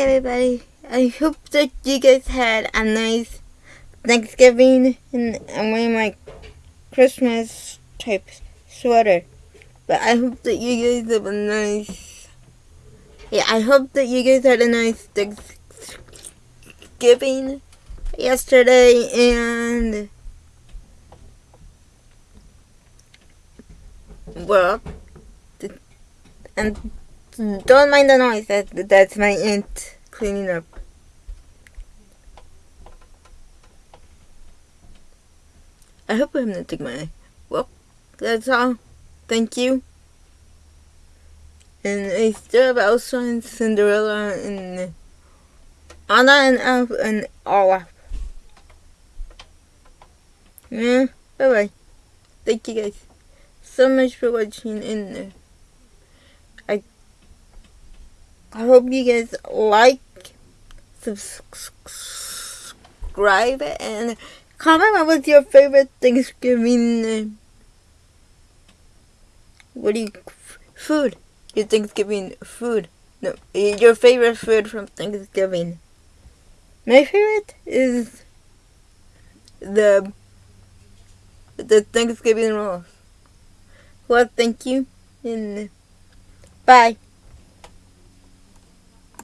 everybody. I hope that you guys had a nice Thanksgiving and I'm wearing my Christmas type sweater. But I hope that you guys have a nice Yeah, I hope that you guys had a nice Thanksgiving yesterday and well and Mm, don't mind the noise that that's my aunt cleaning up. I hope I'm not taking my well that's all. Thank you. And I still have Elsa and Cinderella and Anna and Elf and Olaf. Yeah bye bye thank you guys so much for watching and uh, I I hope you guys like subscribe and comment what was your favorite Thanksgiving what do you food? Your Thanksgiving food. No your favorite food from Thanksgiving. My favorite is the the Thanksgiving rolls. Well, thank you, and bye.